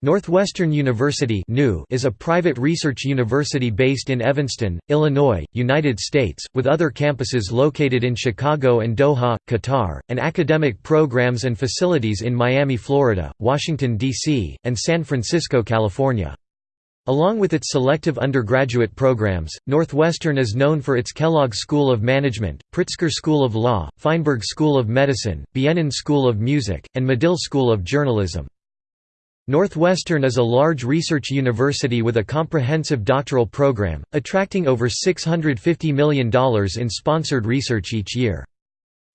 Northwestern University is a private research university based in Evanston, Illinois, United States, with other campuses located in Chicago and Doha, Qatar, and academic programs and facilities in Miami, Florida, Washington, D.C., and San Francisco, California. Along with its selective undergraduate programs, Northwestern is known for its Kellogg School of Management, Pritzker School of Law, Feinberg School of Medicine, Bienen School of Music, and Medill School of Journalism. Northwestern is a large research university with a comprehensive doctoral program, attracting over $650 million in sponsored research each year.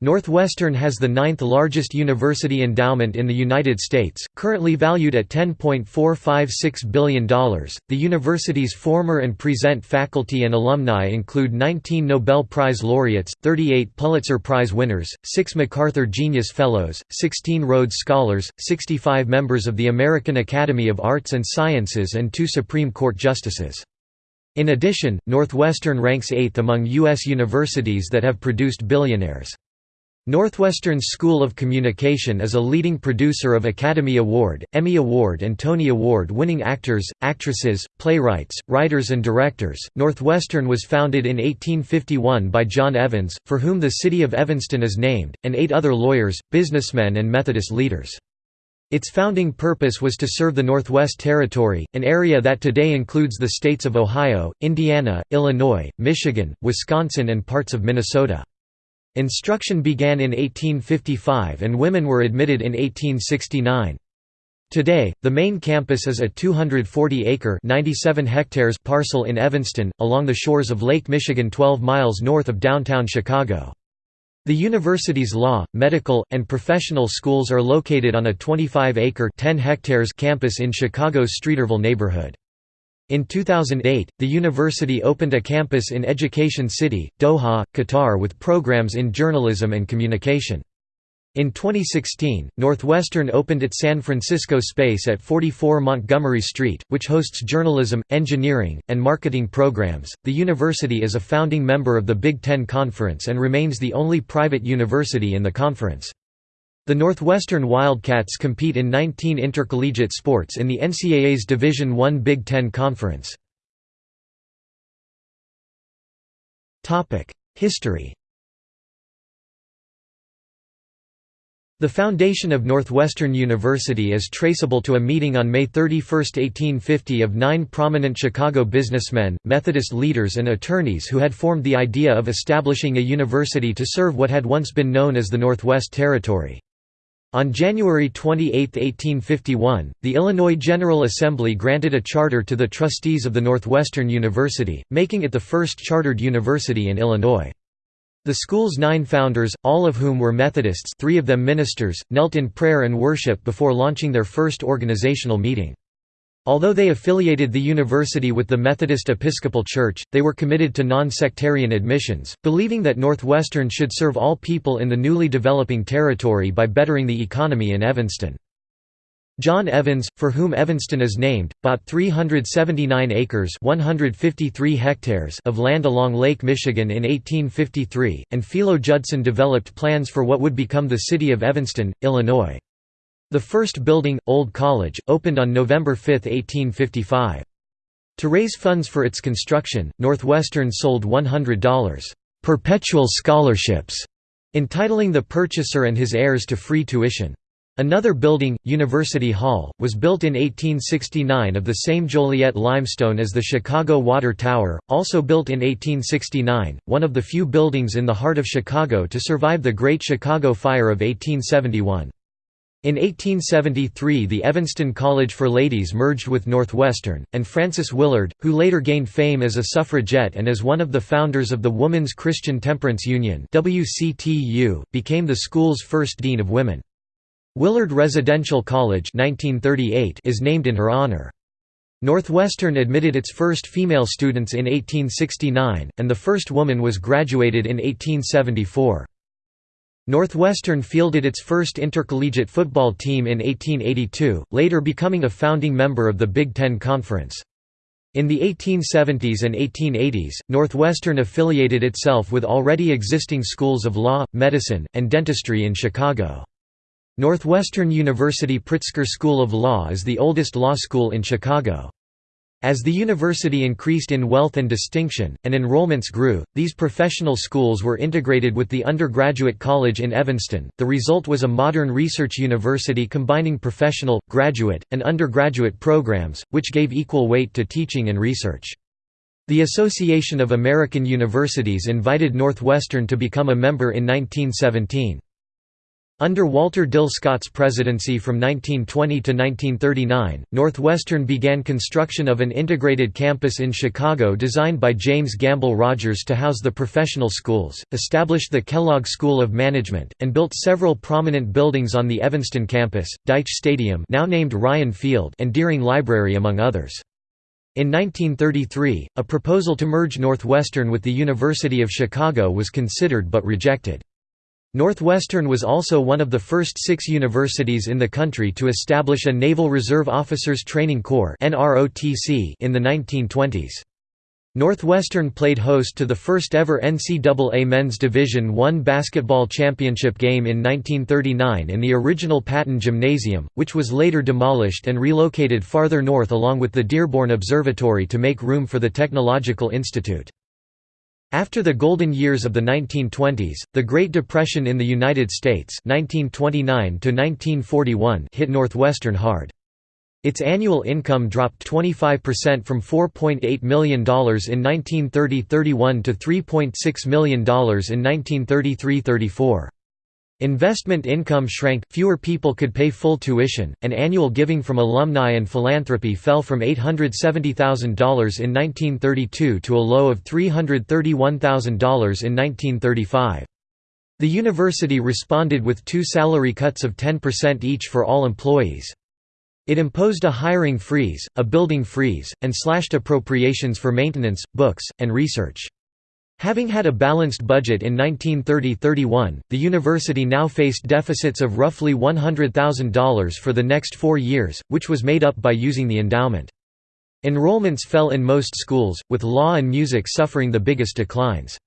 Northwestern has the ninth largest university endowment in the United States, currently valued at $10.456 billion. The university's former and present faculty and alumni include 19 Nobel Prize laureates, 38 Pulitzer Prize winners, 6 MacArthur Genius Fellows, 16 Rhodes Scholars, 65 members of the American Academy of Arts and Sciences, and two Supreme Court justices. In addition, Northwestern ranks eighth among U.S. universities that have produced billionaires. Northwestern School of Communication is a leading producer of Academy Award, Emmy Award, and Tony Award winning actors, actresses, playwrights, writers, and directors. Northwestern was founded in 1851 by John Evans, for whom the city of Evanston is named, and eight other lawyers, businessmen, and Methodist leaders. Its founding purpose was to serve the Northwest Territory, an area that today includes the states of Ohio, Indiana, Illinois, Michigan, Wisconsin, and parts of Minnesota. Instruction began in 1855 and women were admitted in 1869. Today, the main campus is a 240-acre (97 hectares) parcel in Evanston, along the shores of Lake Michigan 12 miles north of downtown Chicago. The university's law, medical, and professional schools are located on a 25-acre (10 hectares) campus in Chicago's Streeterville neighborhood. In 2008, the university opened a campus in Education City, Doha, Qatar with programs in journalism and communication. In 2016, Northwestern opened its San Francisco space at 44 Montgomery Street, which hosts journalism, engineering, and marketing programs. The university is a founding member of the Big Ten Conference and remains the only private university in the conference. The Northwestern Wildcats compete in 19 intercollegiate sports in the NCAA's Division I Big Ten Conference. History The foundation of Northwestern University is traceable to a meeting on May 31, 1850 of nine prominent Chicago businessmen, Methodist leaders and attorneys who had formed the idea of establishing a university to serve what had once been known as the Northwest Territory. On January 28, 1851, the Illinois General Assembly granted a charter to the trustees of the Northwestern University, making it the first chartered university in Illinois. The school's nine founders, all of whom were Methodists three of them ministers, knelt in prayer and worship before launching their first organizational meeting. Although they affiliated the university with the Methodist Episcopal Church, they were committed to non-sectarian admissions, believing that Northwestern should serve all people in the newly developing territory by bettering the economy in Evanston. John Evans, for whom Evanston is named, bought 379 acres 153 hectares of land along Lake Michigan in 1853, and Philo Judson developed plans for what would become the city of Evanston, Illinois. The first building, Old College, opened on November 5, 1855. To raise funds for its construction, Northwestern sold $100 perpetual scholarships, entitling the purchaser and his heirs to free tuition. Another building, University Hall, was built in 1869 of the same Joliet limestone as the Chicago Water Tower, also built in 1869, one of the few buildings in the heart of Chicago to survive the Great Chicago Fire of 1871. In 1873 the Evanston College for Ladies merged with Northwestern, and Frances Willard, who later gained fame as a suffragette and as one of the founders of the Woman's Christian Temperance Union became the school's first dean of women. Willard Residential College 1938 is named in her honor. Northwestern admitted its first female students in 1869, and the first woman was graduated in 1874. Northwestern fielded its first intercollegiate football team in 1882, later becoming a founding member of the Big Ten Conference. In the 1870s and 1880s, Northwestern affiliated itself with already existing schools of law, medicine, and dentistry in Chicago. Northwestern University Pritzker School of Law is the oldest law school in Chicago. As the university increased in wealth and distinction, and enrollments grew, these professional schools were integrated with the undergraduate college in Evanston. The result was a modern research university combining professional, graduate, and undergraduate programs, which gave equal weight to teaching and research. The Association of American Universities invited Northwestern to become a member in 1917. Under Walter Dill Scott's presidency from 1920 to 1939, Northwestern began construction of an integrated campus in Chicago designed by James Gamble Rogers to house the professional schools, established the Kellogg School of Management, and built several prominent buildings on the Evanston campus, Dyche Stadium now named Ryan Field and Deering Library among others. In 1933, a proposal to merge Northwestern with the University of Chicago was considered but rejected. Northwestern was also one of the first six universities in the country to establish a Naval Reserve Officers Training Corps in the 1920s. Northwestern played host to the first ever NCAA Men's Division I basketball championship game in 1939 in the original Patton Gymnasium, which was later demolished and relocated farther north along with the Dearborn Observatory to make room for the Technological Institute. After the golden years of the 1920s, the Great Depression in the United States 1929 hit Northwestern hard. Its annual income dropped 25% from $4.8 million in 1930–31 to $3.6 million in 1933–34. Investment income shrank, fewer people could pay full tuition, and annual giving from alumni and philanthropy fell from $870,000 in 1932 to a low of $331,000 in 1935. The university responded with two salary cuts of 10% each for all employees. It imposed a hiring freeze, a building freeze, and slashed appropriations for maintenance, books, and research. Having had a balanced budget in 1930–31, the university now faced deficits of roughly $100,000 for the next four years, which was made up by using the endowment. Enrollments fell in most schools, with law and music suffering the biggest declines.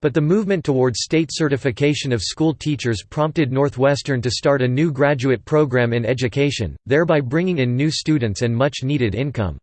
But the movement toward state certification of school teachers prompted Northwestern to start a new graduate program in education, thereby bringing in new students and much-needed income.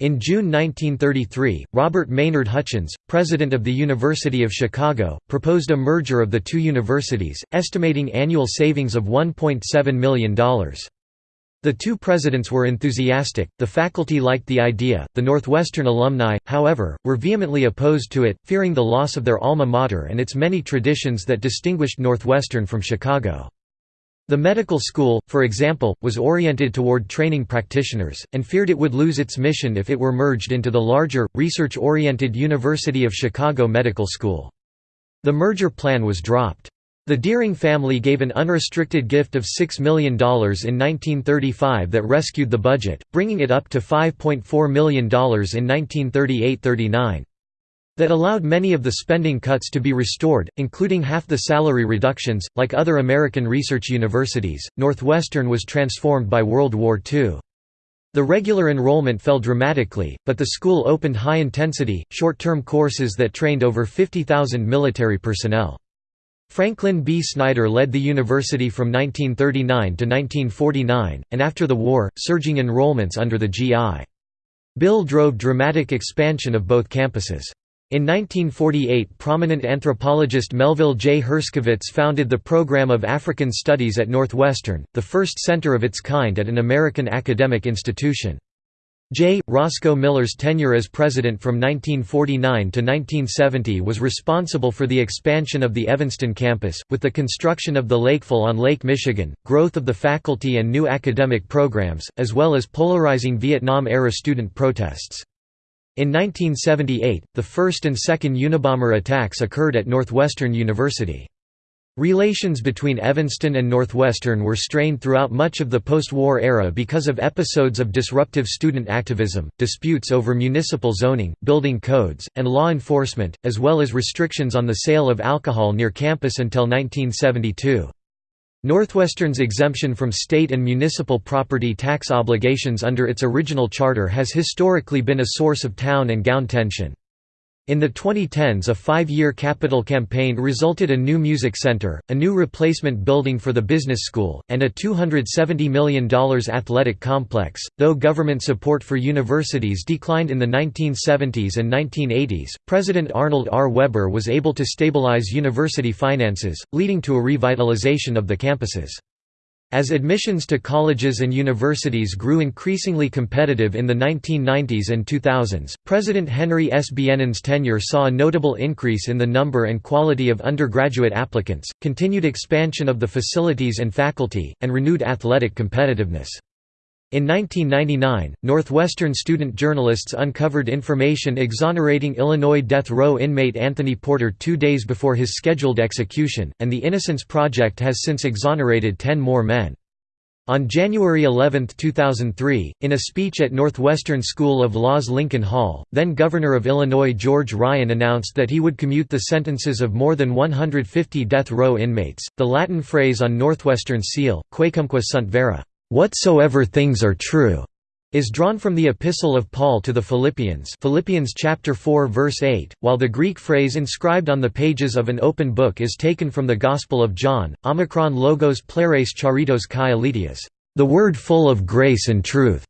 In June 1933, Robert Maynard Hutchins, president of the University of Chicago, proposed a merger of the two universities, estimating annual savings of $1.7 million. The two presidents were enthusiastic, the faculty liked the idea, the Northwestern alumni, however, were vehemently opposed to it, fearing the loss of their alma mater and its many traditions that distinguished Northwestern from Chicago. The medical school, for example, was oriented toward training practitioners, and feared it would lose its mission if it were merged into the larger, research-oriented University of Chicago Medical School. The merger plan was dropped. The Deering family gave an unrestricted gift of $6 million in 1935 that rescued the budget, bringing it up to $5.4 million in 1938–39 that allowed many of the spending cuts to be restored, including half the salary reductions. Like other American research universities, Northwestern was transformed by World War II. The regular enrollment fell dramatically, but the school opened high-intensity, short-term courses that trained over 50,000 military personnel. Franklin B. Snyder led the university from 1939 to 1949, and after the war, surging enrollments under the GI. Bill drove dramatic expansion of both campuses. In 1948 prominent anthropologist Melville J. Herskovits founded the Program of African Studies at Northwestern, the first center of its kind at an American academic institution. J. Roscoe Miller's tenure as president from 1949 to 1970 was responsible for the expansion of the Evanston campus, with the construction of the Lakefill on Lake Michigan, growth of the faculty and new academic programs, as well as polarizing Vietnam-era student protests. In 1978, the first and second Unabomber attacks occurred at Northwestern University. Relations between Evanston and Northwestern were strained throughout much of the post-war era because of episodes of disruptive student activism, disputes over municipal zoning, building codes, and law enforcement, as well as restrictions on the sale of alcohol near campus until 1972. Northwestern's exemption from state and municipal property tax obligations under its original charter has historically been a source of town and gown tension. In the 2010s a five-year capital campaign resulted a new music center, a new replacement building for the business school, and a $270 million athletic complex. Though government support for universities declined in the 1970s and 1980s, President Arnold R. Weber was able to stabilize university finances, leading to a revitalization of the campuses. As admissions to colleges and universities grew increasingly competitive in the 1990s and 2000s, President Henry S. Bienen's tenure saw a notable increase in the number and quality of undergraduate applicants, continued expansion of the facilities and faculty, and renewed athletic competitiveness. In 1999, Northwestern student journalists uncovered information exonerating Illinois death row inmate Anthony Porter two days before his scheduled execution, and the Innocence Project has since exonerated ten more men. On January 11, 2003, in a speech at Northwestern School of Law's Lincoln Hall, then Governor of Illinois George Ryan announced that he would commute the sentences of more than 150 death row inmates. The Latin phrase on Northwestern's seal, Quaecumque sunt vera, "Whatsoever things are true." is drawn from the Epistle of Paul to the Philippians Philippians chapter 4 verse 8, while the Greek phrase inscribed on the pages of an open book is taken from the Gospel of John, Omicron logos pleres charitos kai elitius, the word full of grace and truth.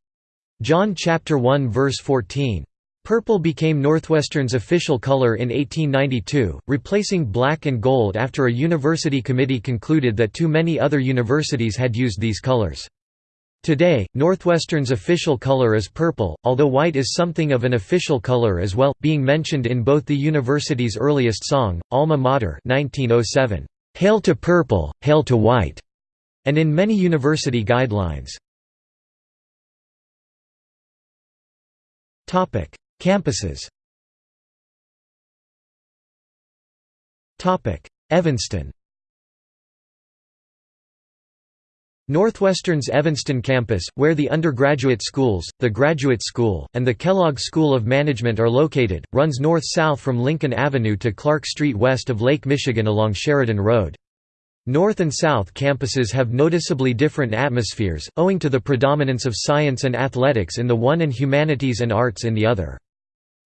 John chapter 1 verse 14. Purple became Northwestern's official color in 1892, replacing black and gold after a university committee concluded that too many other universities had used these colors. Today, Northwestern's official color is purple, although white is something of an official color as well, being mentioned in both the university's earliest song, Alma Mater 1907, "'Hail to Purple, Hail to White' and in many university guidelines. Campuses Evanston Northwestern's Evanston campus, where the undergraduate schools, the Graduate School, and the Kellogg School of Management are located, runs north-south from Lincoln Avenue to Clark Street west of Lake Michigan along Sheridan Road. North and South campuses have noticeably different atmospheres, owing to the predominance of science and athletics in the one and humanities and arts in the other.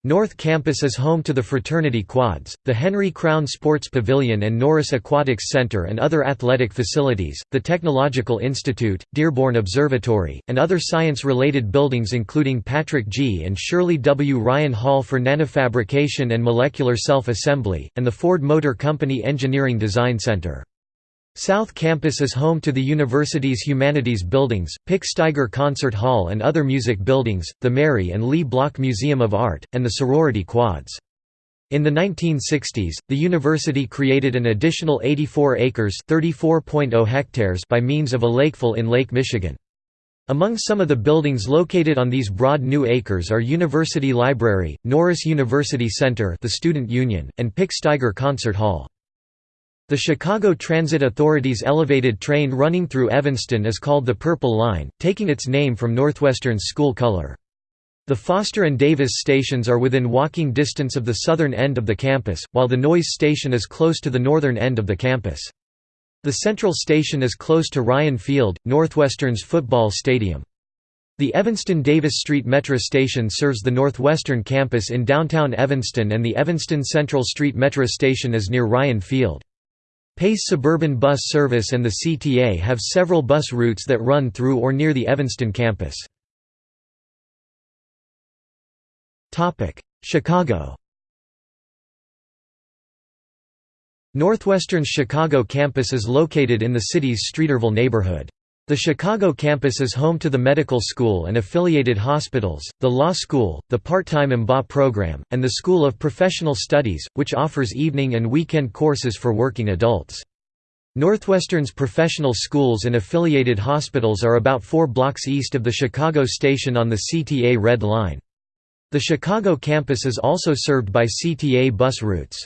North Campus is home to the fraternity quads, the Henry Crown Sports Pavilion and Norris Aquatics Center and other athletic facilities, the Technological Institute, Dearborn Observatory, and other science-related buildings including Patrick G. and Shirley W. Ryan Hall for Nanofabrication and Molecular Self-Assembly, and the Ford Motor Company Engineering Design Center. South Campus is home to the university's humanities buildings, Pick Staiger Concert Hall and other music buildings, the Mary and Lee Block Museum of Art, and the sorority quads. In the 1960s, the university created an additional 84 acres oh hectares by means of a lakefill in Lake Michigan. Among some of the buildings located on these broad new acres are University Library, Norris University Center the Student Union, and Pick Staiger Concert Hall. The Chicago Transit Authority's elevated train running through Evanston is called the Purple Line, taking its name from Northwestern's school color. The Foster and Davis stations are within walking distance of the southern end of the campus, while the Noyes station is close to the northern end of the campus. The Central Station is close to Ryan Field, Northwestern's football stadium. The Evanston-Davis Street Metro station serves the Northwestern campus in downtown Evanston and the Evanston Central Street Metro station is near Ryan Field. Pace Suburban Bus Service and the CTA have several bus routes that run through or near the Evanston campus. Chicago Northwestern's Chicago campus is located in the city's Streeterville neighborhood. The Chicago campus is home to the medical school and affiliated hospitals, the law school, the part-time MBA program, and the School of Professional Studies, which offers evening and weekend courses for working adults. Northwestern's professional schools and affiliated hospitals are about four blocks east of the Chicago station on the CTA Red Line. The Chicago campus is also served by CTA bus routes.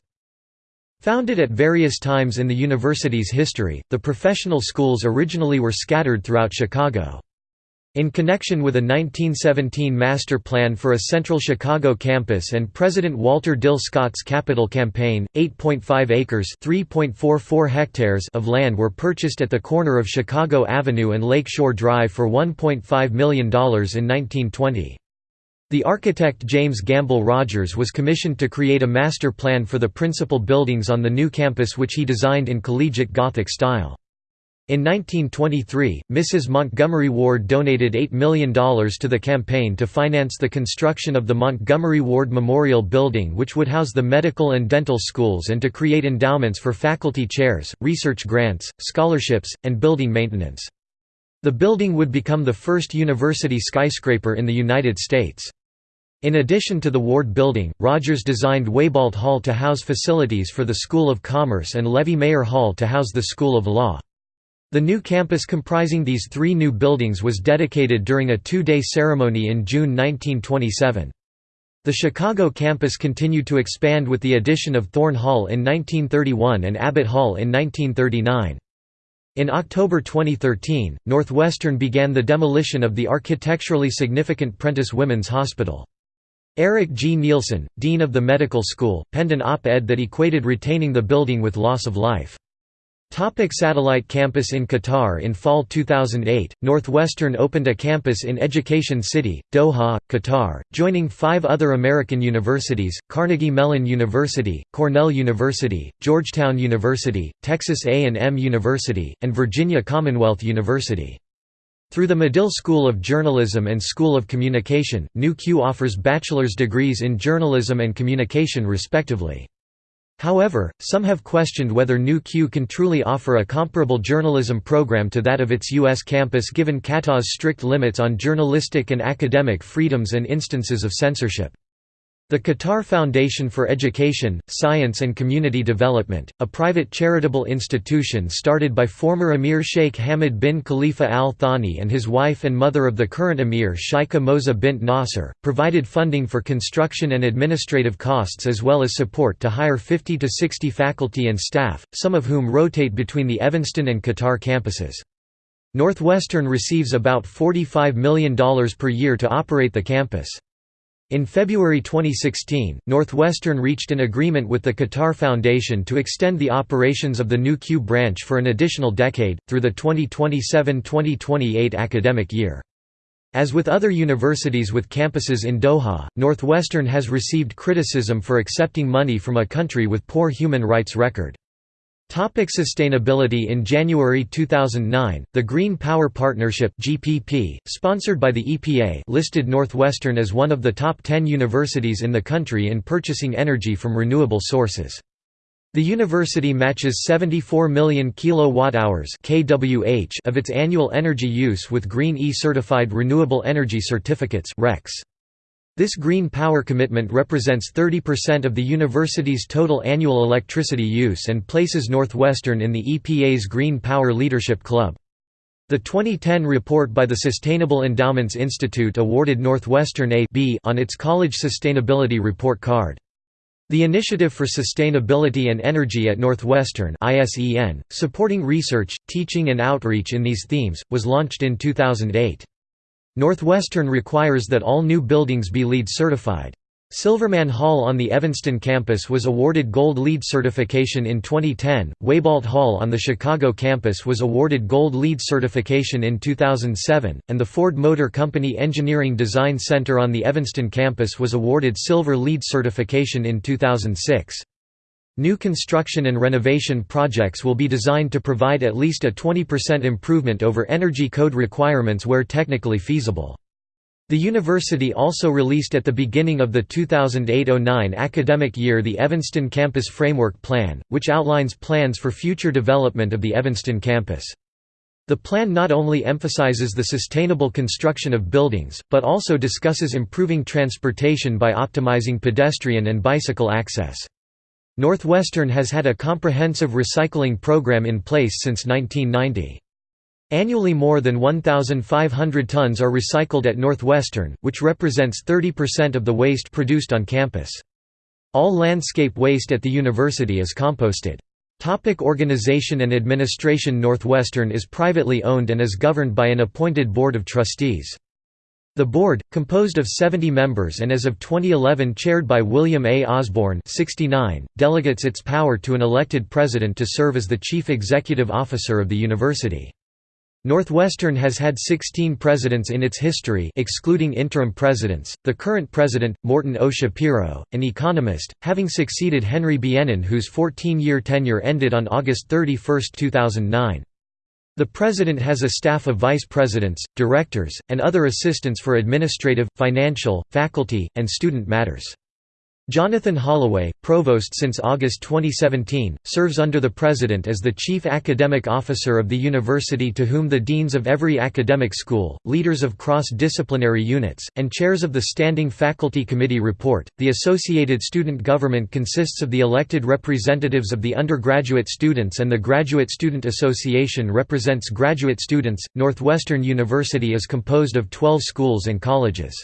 Founded at various times in the university's history, the professional schools originally were scattered throughout Chicago. In connection with a 1917 master plan for a central Chicago campus and President Walter Dill Scott's capital campaign, 8.5 acres hectares of land were purchased at the corner of Chicago Avenue and Lake Shore Drive for $1.5 million in 1920. The architect James Gamble Rogers was commissioned to create a master plan for the principal buildings on the new campus which he designed in collegiate Gothic style. In 1923, Mrs. Montgomery Ward donated $8 million to the campaign to finance the construction of the Montgomery Ward Memorial Building which would house the medical and dental schools and to create endowments for faculty chairs, research grants, scholarships, and building maintenance. The building would become the first university skyscraper in the United States. In addition to the Ward Building, Rogers designed Wieboldt Hall to house facilities for the School of Commerce and Levy Mayer Hall to house the School of Law. The new campus comprising these three new buildings was dedicated during a two-day ceremony in June 1927. The Chicago campus continued to expand with the addition of Thorne Hall in 1931 and Abbott Hall in 1939. In October 2013, Northwestern began the demolition of the architecturally significant Prentice Women's Hospital. Eric G. Neilson, dean of the medical school, penned an op-ed that equated retaining the building with loss of life. Topic satellite campus In Qatar In fall 2008, Northwestern opened a campus in Education City, Doha, Qatar, joining five other American universities, Carnegie Mellon University, Cornell University, Georgetown University, Texas A&M University, and Virginia Commonwealth University. Through the Medill School of Journalism and School of Communication, NUQ offers bachelor's degrees in journalism and communication respectively. However, some have questioned whether NUQ can truly offer a comparable journalism program to that of its U.S. campus given Qatar's strict limits on journalistic and academic freedoms and instances of censorship. The Qatar Foundation for Education, Science and Community Development, a private charitable institution started by former Emir Sheikh Hamad bin Khalifa Al Thani and his wife and mother of the current Emir Sheikha Moza bint Nasser, provided funding for construction and administrative costs as well as support to hire 50 to 60 faculty and staff, some of whom rotate between the Evanston and Qatar campuses. Northwestern receives about $45 million per year to operate the campus. In February 2016, Northwestern reached an agreement with the Qatar Foundation to extend the operations of the NUQ branch for an additional decade, through the 2027–2028 academic year. As with other universities with campuses in Doha, Northwestern has received criticism for accepting money from a country with poor human rights record. Topic sustainability In January 2009, the Green Power Partnership (GPP), sponsored by the EPA, listed Northwestern as one of the top 10 universities in the country in purchasing energy from renewable sources. The university matches 74 million kilowatt-hours (kWh) of its annual energy use with Green E certified renewable energy certificates (RECs). This green power commitment represents 30% of the university's total annual electricity use and places Northwestern in the EPA's Green Power Leadership Club. The 2010 report by the Sustainable Endowments Institute awarded Northwestern a B on its College Sustainability Report card. The Initiative for Sustainability and Energy at Northwestern supporting research, teaching and outreach in these themes, was launched in 2008. Northwestern requires that all new buildings be LEED certified. Silverman Hall on the Evanston campus was awarded Gold LEED certification in 2010, Wieboldt Hall on the Chicago campus was awarded Gold LEED certification in 2007, and the Ford Motor Company Engineering Design Center on the Evanston campus was awarded Silver LEED certification in 2006. New construction and renovation projects will be designed to provide at least a 20% improvement over energy code requirements where technically feasible. The university also released at the beginning of the 2008–09 academic year the Evanston Campus Framework Plan, which outlines plans for future development of the Evanston campus. The plan not only emphasizes the sustainable construction of buildings, but also discusses improving transportation by optimizing pedestrian and bicycle access. Northwestern has had a comprehensive recycling program in place since 1990. Annually more than 1,500 tons are recycled at Northwestern, which represents 30% of the waste produced on campus. All landscape waste at the university is composted. Topic organization and administration Northwestern is privately owned and is governed by an appointed board of trustees. The board, composed of 70 members and as of 2011 chaired by William A. Osborne 69, delegates its power to an elected president to serve as the chief executive officer of the university. Northwestern has had 16 presidents in its history excluding interim presidents, the current president, Morton O. Schapiro, an economist, having succeeded Henry Bienen whose 14-year tenure ended on August 31, 2009. The president has a staff of vice presidents, directors, and other assistants for administrative, financial, faculty, and student matters. Jonathan Holloway, provost since August 2017, serves under the president as the chief academic officer of the university to whom the deans of every academic school, leaders of cross-disciplinary units, and chairs of the standing faculty committee report. The associated student government consists of the elected representatives of the undergraduate students and the Graduate Student Association represents graduate students. Northwestern University is composed of 12 schools and colleges.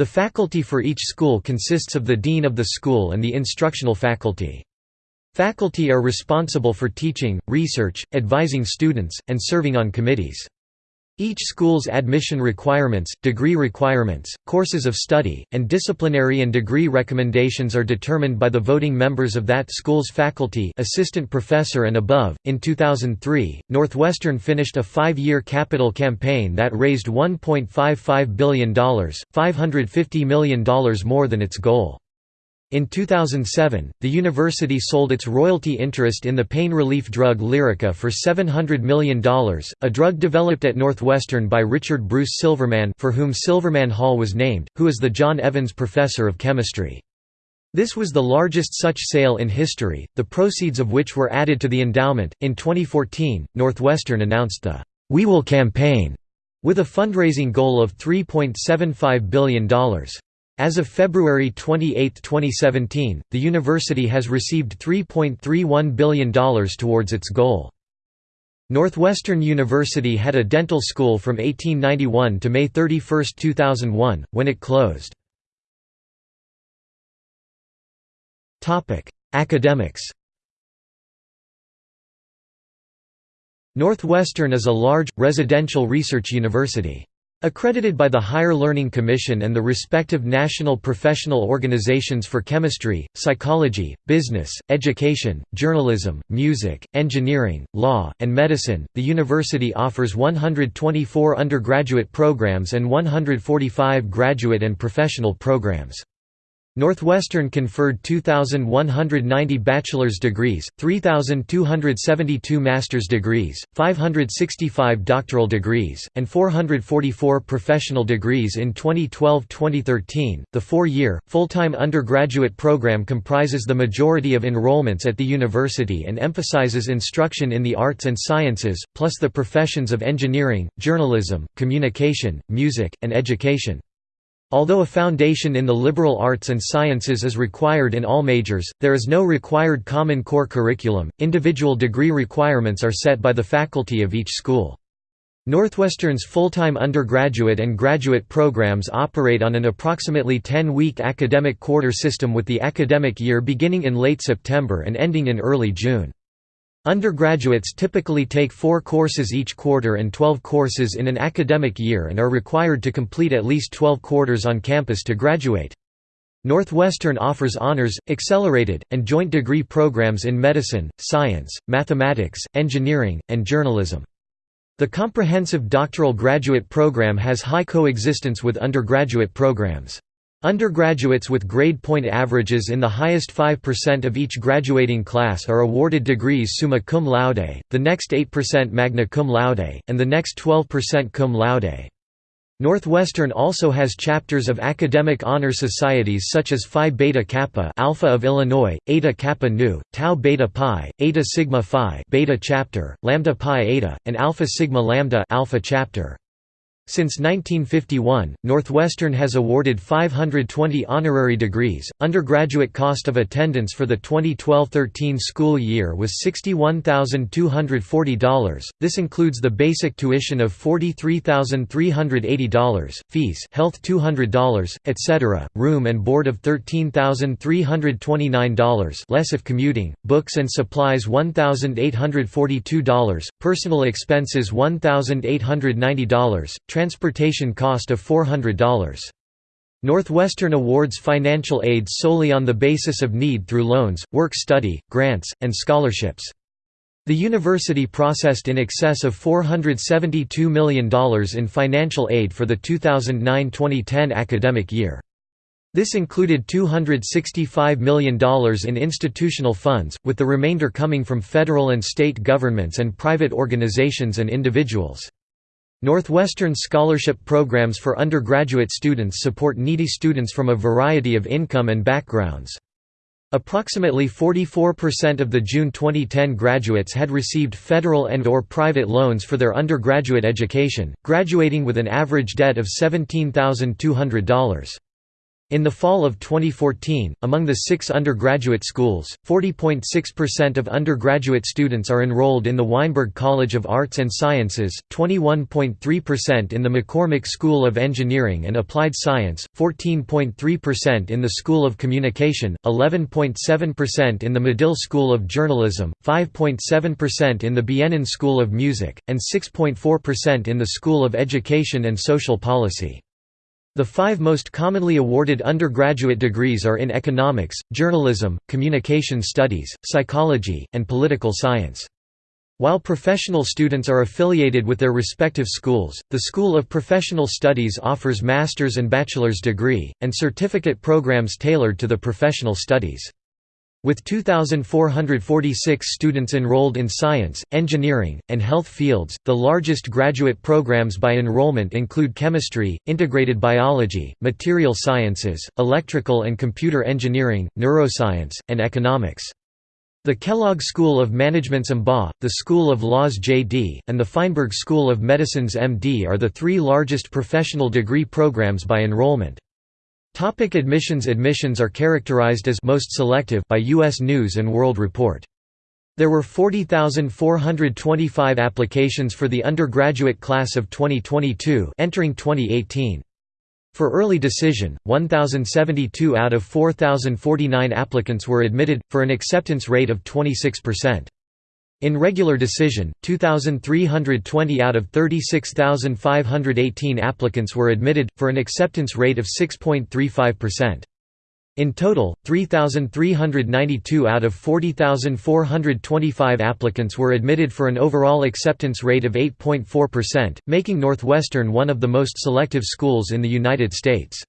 The faculty for each school consists of the dean of the school and the instructional faculty. Faculty are responsible for teaching, research, advising students, and serving on committees. Each school's admission requirements, degree requirements, courses of study, and disciplinary and degree recommendations are determined by the voting members of that school's faculty assistant professor and above. In 2003, Northwestern finished a five-year capital campaign that raised $1.55 billion, $550 million more than its goal. In 2007, the university sold its royalty interest in the pain relief drug Lyrica for $700 million, a drug developed at Northwestern by Richard Bruce Silverman for whom Silverman Hall was named, who is the John Evans Professor of Chemistry. This was the largest such sale in history, the proceeds of which were added to the endowment. In 2014, Northwestern announced the We Will campaign with a fundraising goal of $3.75 billion. As of February 28, 2017, the university has received $3.31 billion towards its goal. Northwestern University had a dental school from 1891 to May 31, 2001, when it closed. Academics Northwestern is a large, residential research university. Accredited by the Higher Learning Commission and the respective national professional organizations for chemistry, psychology, business, education, journalism, music, engineering, law, and medicine, the university offers 124 undergraduate programs and 145 graduate and professional programs. Northwestern conferred 2,190 bachelor's degrees, 3,272 master's degrees, 565 doctoral degrees, and 444 professional degrees in 2012-2013. The four-year, full-time undergraduate program comprises the majority of enrollments at the university and emphasizes instruction in the arts and sciences, plus the professions of engineering, journalism, communication, music, and education. Although a foundation in the liberal arts and sciences is required in all majors, there is no required Common Core curriculum. Individual degree requirements are set by the faculty of each school. Northwestern's full-time undergraduate and graduate programs operate on an approximately 10-week academic quarter system with the academic year beginning in late September and ending in early June. Undergraduates typically take four courses each quarter and 12 courses in an academic year and are required to complete at least 12 quarters on campus to graduate. Northwestern offers honors, accelerated, and joint degree programs in medicine, science, mathematics, engineering, and journalism. The comprehensive doctoral graduate program has high coexistence with undergraduate programs. Undergraduates with grade point averages in the highest 5% of each graduating class are awarded degrees summa cum laude, the next 8% magna cum laude, and the next 12% cum laude. Northwestern also has chapters of academic honor societies such as Phi Beta Kappa Alpha of Illinois, Eta Kappa Nu, Tau Beta Pi, Eta Sigma Phi Beta chapter, Lambda Pi Eta, and Alpha Sigma Lambda Alpha chapter. Since 1951, Northwestern has awarded 520 honorary degrees. Undergraduate cost of attendance for the 2012-13 school year was $61,240. This includes the basic tuition of $43,380, fees, health $200, etc., room and board of $13,329, less if commuting, books and supplies $1,842, personal expenses $1,890 transportation cost of $400. Northwestern awards financial aid solely on the basis of need through loans, work study, grants, and scholarships. The university processed in excess of $472 million in financial aid for the 2009–2010 academic year. This included $265 million in institutional funds, with the remainder coming from federal and state governments and private organizations and individuals. Northwestern scholarship programs for undergraduate students support needy students from a variety of income and backgrounds. Approximately 44% of the June 2010 graduates had received federal and or private loans for their undergraduate education, graduating with an average debt of $17,200. In the fall of 2014, among the six undergraduate schools, 40.6% of undergraduate students are enrolled in the Weinberg College of Arts and Sciences, 21.3% in the McCormick School of Engineering and Applied Science, 14.3% in the School of Communication, 11.7% in the Medill School of Journalism, 5.7% in the Bienen School of Music, and 6.4% in the School of Education and Social Policy. The five most commonly awarded undergraduate degrees are in economics, journalism, communication studies, psychology, and political science. While professional students are affiliated with their respective schools, the School of Professional Studies offers master's and bachelor's degree, and certificate programs tailored to the professional studies. With 2,446 students enrolled in science, engineering, and health fields, the largest graduate programs by enrollment include chemistry, integrated biology, material sciences, electrical and computer engineering, neuroscience, and economics. The Kellogg School of Management's MBA, the School of Law's JD, and the Feinberg School of Medicine's MD are the three largest professional degree programs by enrollment. Topic admissions Admissions are characterized as most selective by U.S. News & World Report. There were 40,425 applications for the undergraduate class of 2022 entering 2018. For early decision, 1,072 out of 4,049 applicants were admitted, for an acceptance rate of 26%. In regular decision, 2,320 out of 36,518 applicants were admitted, for an acceptance rate of 6.35%. In total, 3,392 out of 40,425 applicants were admitted for an overall acceptance rate of 8.4%, making Northwestern one of the most selective schools in the United States.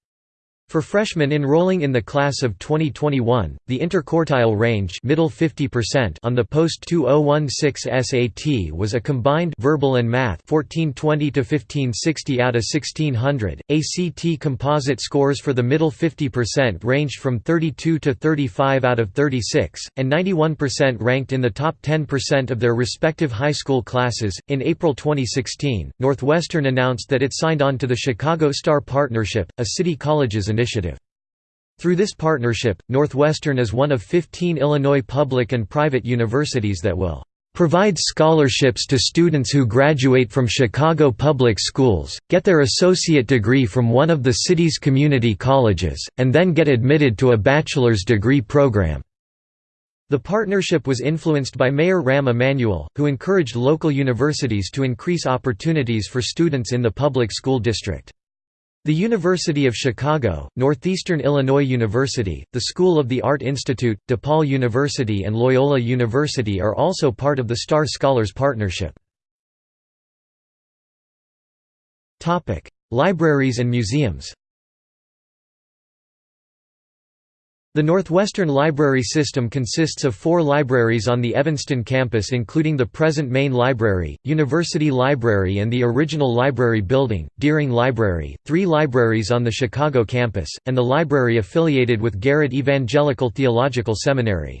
For freshmen enrolling in the class of 2021, the interquartile range middle 50% on the post-2016 SAT was a combined verbal and math 1420 to 1560 out of 1600. ACT composite scores for the middle 50% ranged from 32 to 35 out of 36, and 91% ranked in the top 10% of their respective high school classes. In April 2016, Northwestern announced that it signed on to the Chicago Star Partnership, a city colleges initiative. Through this partnership, Northwestern is one of 15 Illinois public and private universities that will provide scholarships to students who graduate from Chicago public schools, get their associate degree from one of the city's community colleges, and then get admitted to a bachelor's degree program." The partnership was influenced by Mayor Rahm Emanuel, who encouraged local universities to increase opportunities for students in the public school district. The University of Chicago, Northeastern Illinois University, the School of the Art Institute, DePaul University and Loyola University are also part of the Star Scholars Partnership. Libraries and museums The Northwestern Library System consists of four libraries on the Evanston campus including the present main library, University Library and the original library building, Deering Library, three libraries on the Chicago campus, and the library affiliated with Garrett Evangelical Theological Seminary.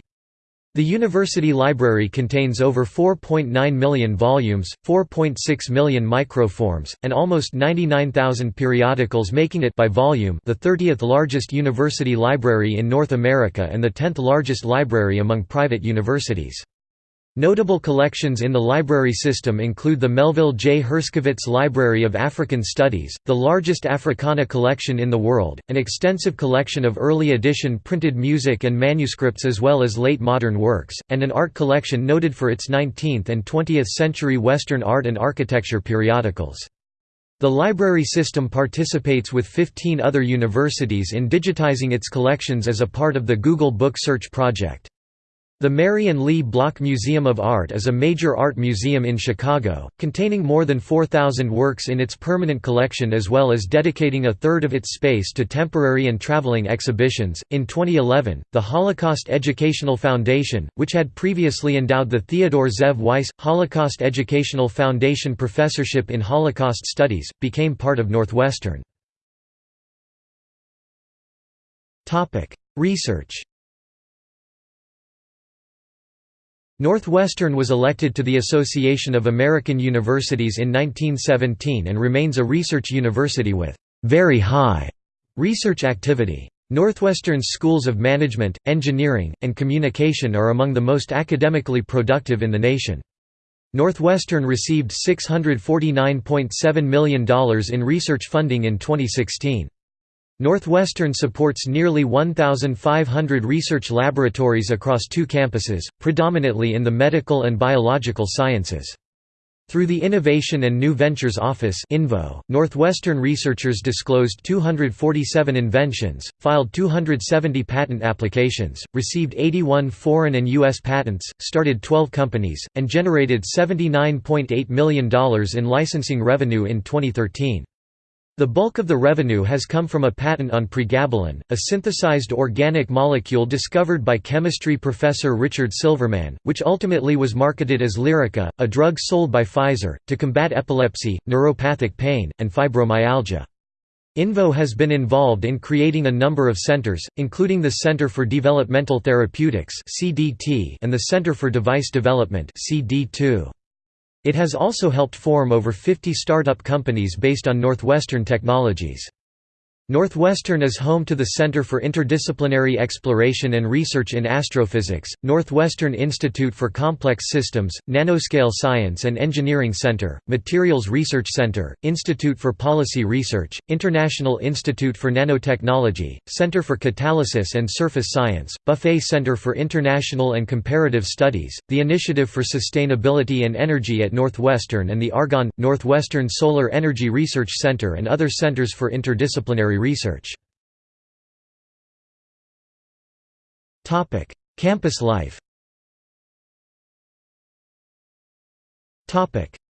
The university library contains over 4.9 million volumes, 4.6 million microforms, and almost 99,000 periodicals making it by volume the 30th largest university library in North America and the 10th largest library among private universities. Notable collections in the library system include the Melville J. Herskovits Library of African Studies, the largest Africana collection in the world, an extensive collection of early edition printed music and manuscripts as well as late modern works, and an art collection noted for its 19th and 20th century Western art and architecture periodicals. The library system participates with 15 other universities in digitizing its collections as a part of the Google Book Search project. The Mary and Lee Block Museum of Art is a major art museum in Chicago, containing more than 4,000 works in its permanent collection as well as dedicating a third of its space to temporary and traveling exhibitions. In 2011, the Holocaust Educational Foundation, which had previously endowed the Theodore Zev Weiss Holocaust Educational Foundation Professorship in Holocaust Studies, became part of Northwestern. Research Northwestern was elected to the Association of American Universities in 1917 and remains a research university with very high research activity. Northwestern's schools of management, engineering, and communication are among the most academically productive in the nation. Northwestern received $649.7 million in research funding in 2016. Northwestern supports nearly 1,500 research laboratories across two campuses, predominantly in the medical and biological sciences. Through the Innovation and New Ventures Office Northwestern researchers disclosed 247 inventions, filed 270 patent applications, received 81 foreign and U.S. patents, started 12 companies, and generated $79.8 million in licensing revenue in 2013. The bulk of the revenue has come from a patent on pregabalin, a synthesized organic molecule discovered by chemistry professor Richard Silverman, which ultimately was marketed as Lyrica, a drug sold by Pfizer, to combat epilepsy, neuropathic pain, and fibromyalgia. INVO has been involved in creating a number of centers, including the Center for Developmental Therapeutics and the Center for Device Development CD2. It has also helped form over 50 startup companies based on Northwestern technologies. Northwestern is home to the Center for Interdisciplinary Exploration and Research in Astrophysics, Northwestern Institute for Complex Systems, Nanoscale Science and Engineering Center, Materials Research Center, Institute for Policy Research, International Institute for Nanotechnology, Center for Catalysis and Surface Science, Buffett Center for International and Comparative Studies, the Initiative for Sustainability and Energy at Northwestern and the Argonne, Northwestern Solar Energy Research Center and other centers for interdisciplinary research. Campus life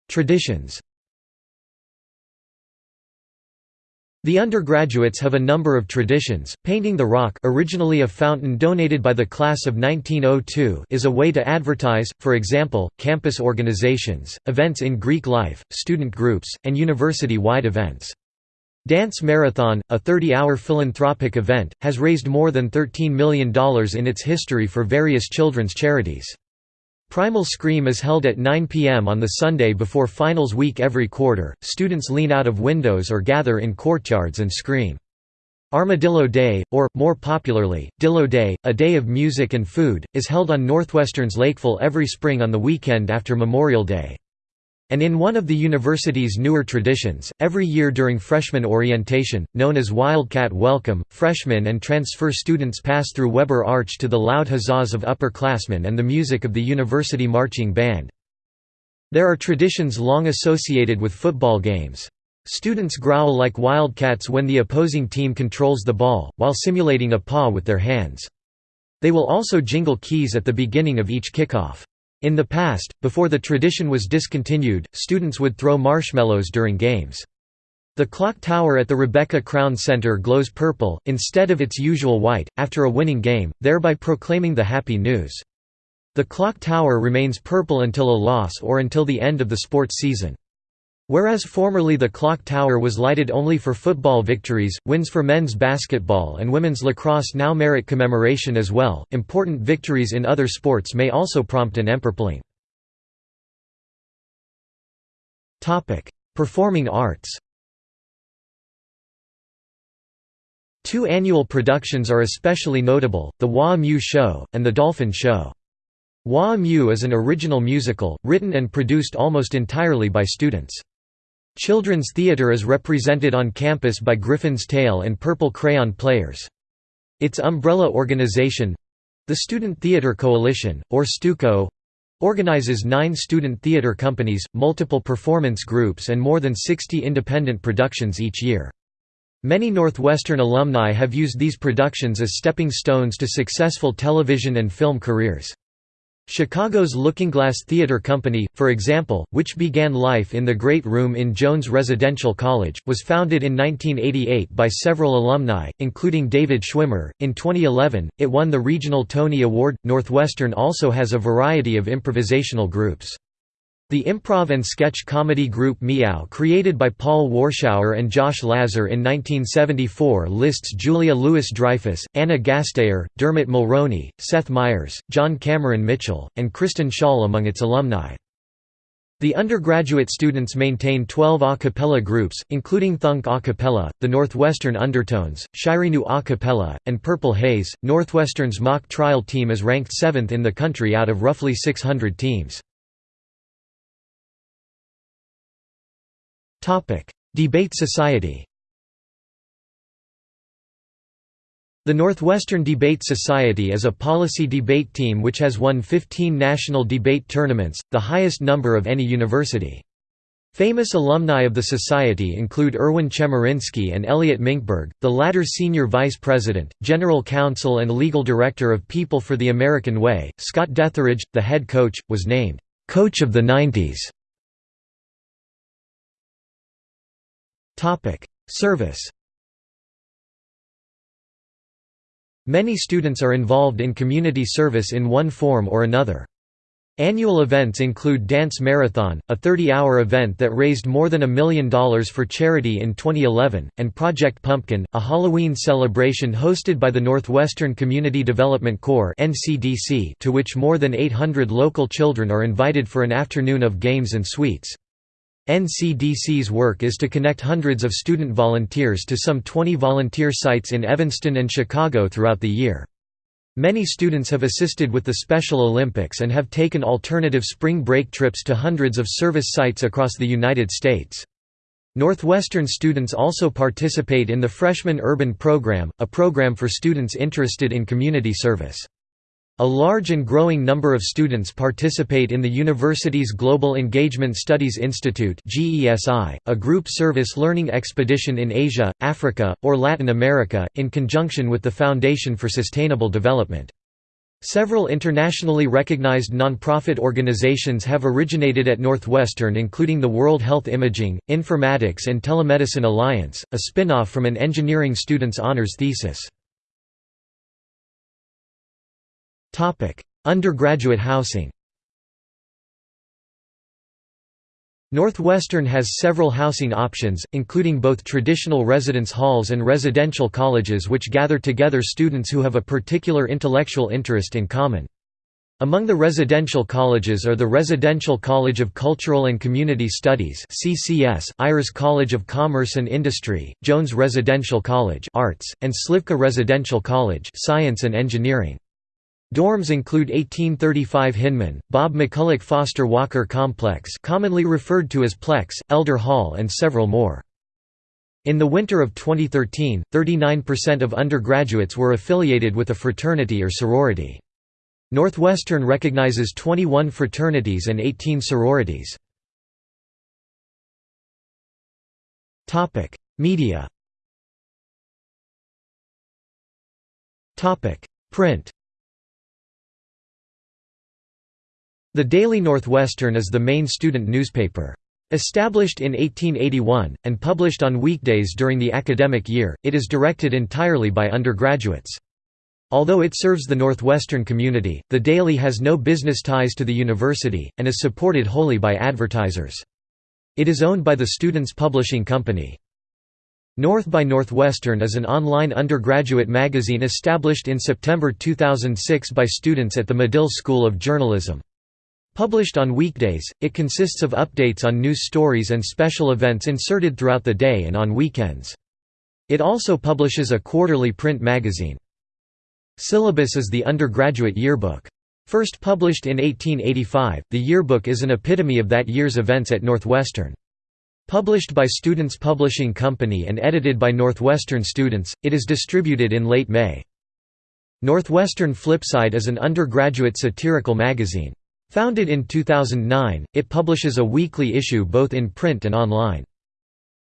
Traditions The undergraduates have a number of traditions. Painting the Rock, originally a fountain donated by the class of 1902, is a way to advertise, for example, campus organizations, events in Greek life, student groups, and university-wide events. Dance Marathon, a 30-hour philanthropic event, has raised more than $13 million in its history for various children's charities. Primal Scream is held at 9 p.m. on the Sunday before finals week every quarter. Students lean out of windows or gather in courtyards and scream. Armadillo Day, or, more popularly, Dillo Day, a day of music and food, is held on Northwestern's Lakefill every spring on the weekend after Memorial Day. And in one of the university's newer traditions, every year during freshman orientation, known as Wildcat Welcome, freshmen and transfer students pass through Weber Arch to the loud huzzas of upperclassmen and the music of the university marching band. There are traditions long associated with football games. Students growl like wildcats when the opposing team controls the ball, while simulating a paw with their hands. They will also jingle keys at the beginning of each kickoff. In the past, before the tradition was discontinued, students would throw marshmallows during games. The clock tower at the Rebecca Crown Center glows purple, instead of its usual white, after a winning game, thereby proclaiming the happy news. The clock tower remains purple until a loss or until the end of the sports season. Whereas formerly the clock tower was lighted only for football victories, wins for men's basketball and women's lacrosse now merit commemoration as well. Important victories in other sports may also prompt an empurpling. Topic: Performing arts. Two annual productions are especially notable, the Waa-Mu Show, and the Dolphin Show. Waa-Mu is an original musical, written and produced almost entirely by students. Children's theatre is represented on campus by Griffin's Tale and Purple Crayon Players. Its umbrella organization—the Student Theatre Coalition, or STUCO, organizes nine student theatre companies, multiple performance groups and more than 60 independent productions each year. Many Northwestern alumni have used these productions as stepping stones to successful television and film careers. Chicago's Lookingglass Theater Company, for example, which began life in the Great Room in Jones Residential College, was founded in 1988 by several alumni, including David Schwimmer. In 2011, it won the Regional Tony Award. Northwestern also has a variety of improvisational groups. The improv and sketch comedy group Mee-Ow created by Paul Warshauer and Josh Lazar in 1974 lists Julia Louis-Dreyfus, Anna Gasteyer, Dermot Mulroney, Seth Meyers, John Cameron Mitchell, and Kristen Schaal among its alumni. The undergraduate students maintain 12 a cappella groups, including Thunk a cappella, the Northwestern Undertones, ShireiNU a cappella, and Purple Haze. Northwestern's mock trial team is ranked 7th in the country out of roughly 600 teams. Debate Society. The Northwestern Debate Society is a policy debate team which has won 15 national debate tournaments, the highest number of any university. Famous alumni of the society include Erwin Chemerinsky and Elliot Mincberg, the latter senior vice president, general counsel and legal director of People for the American Way. Scott Deatherage, the head coach, was named coach of the 90s. Service Many students are involved in community service in one form or another. Annual events include Dance Marathon, a 30-hour event that raised more than a million dollars for charity in 2011, and Project Pumpkin, a Halloween celebration hosted by the Northwestern Community Development Corps to which more than 800 local children are invited for an afternoon of games and sweets. NCDC's work is to connect hundreds of student volunteers to some 20 volunteer sites in Evanston and Chicago throughout the year. Many students have assisted with the Special Olympics and have taken alternative spring break trips to hundreds of service sites across the United States. Northwestern students also participate in the Freshman Urban Program, a program for students interested in community service. A large and growing number of students participate in the university's Global Engagement Studies Institute a group service learning expedition in Asia, Africa, or Latin America, in conjunction with the Foundation for Sustainable Development. Several internationally recognized nonprofit organizations have originated at Northwestern including the World Health Imaging, Informatics and Telemedicine Alliance, a spin-off from an engineering student's honors thesis. Undergraduate housing. Northwestern has several housing options, including both traditional residence halls and residential colleges which gather together students who have a particular intellectual interest in common. Among the residential colleges are the Residential College of Cultural and Community Studies (CCS), Ayers College of Commerce and Industry, Jones Residential College (Arts), and Slivka Residential College (Science and Engineering). Dorms include 1835 Hinman, Bobb McCulloch Foster Walker Complex commonly referred to as Plex, Elder Hall and several more. In the winter of 2013, 39% of undergraduates were affiliated with a fraternity or sorority. Northwestern recognizes 21 fraternities and 18 sororities. Media Print The Daily Northwestern is the main student newspaper. Established in 1881, and published on weekdays during the academic year, it is directed entirely by undergraduates. Although it serves the Northwestern community, the Daily has no business ties to the university, and is supported wholly by advertisers. It is owned by the Students Publishing Company. North by Northwestern is an online undergraduate magazine established in September 2006 by students at the Medill School of Journalism. Published on weekdays, it consists of updates on news stories and special events inserted throughout the day and on weekends. It also publishes a quarterly print magazine. Syllabus is the undergraduate yearbook. First published in 1885, the yearbook is an epitome of that year's events at Northwestern. Published by Students Publishing Company and edited by Northwestern students, it is distributed in late May. Northwestern Flipside is an undergraduate satirical magazine. Founded in 2009, it publishes a weekly issue both in print and online.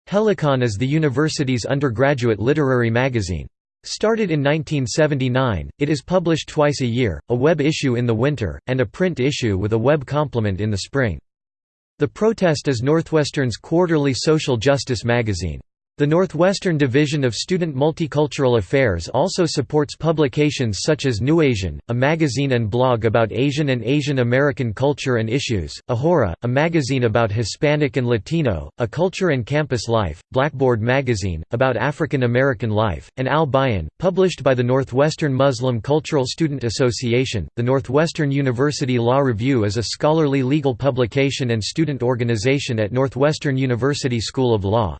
Helicon is the university's undergraduate literary magazine. Started in 1979, it is published twice a year, a web issue in the winter, and a print issue with a web complement in the spring. The Protest is Northwestern's quarterly social justice magazine. The Northwestern Division of Student Multicultural Affairs also supports publications such as NewAsian, a magazine and blog about Asian and Asian American culture and issues, Ahora, a magazine about Hispanic and Latino, a culture and campus life, Blackboard magazine, about African American life, and Al Bayan, published by the Northwestern Muslim Cultural Student Association. The Northwestern University Law Review is a scholarly legal publication and student organization at Northwestern University School of Law.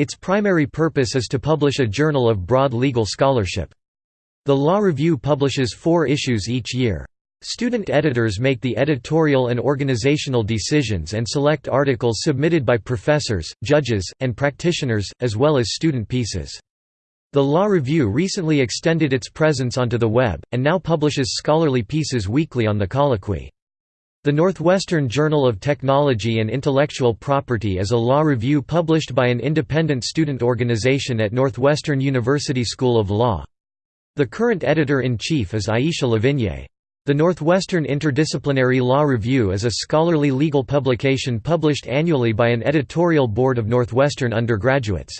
Its primary purpose is to publish a journal of broad legal scholarship. The Law Review publishes four issues each year. Student editors make the editorial and organizational decisions and select articles submitted by professors, judges, and practitioners, as well as student pieces. The Law Review recently extended its presence onto the web, and now publishes scholarly pieces weekly on the Colloquy. The Northwestern Journal of Technology and Intellectual Property is a law review published by an independent student organization at Northwestern University School of Law. The current editor-in-chief is Aisha Lavigne. The Northwestern Interdisciplinary Law Review is a scholarly legal publication published annually by an editorial board of Northwestern undergraduates.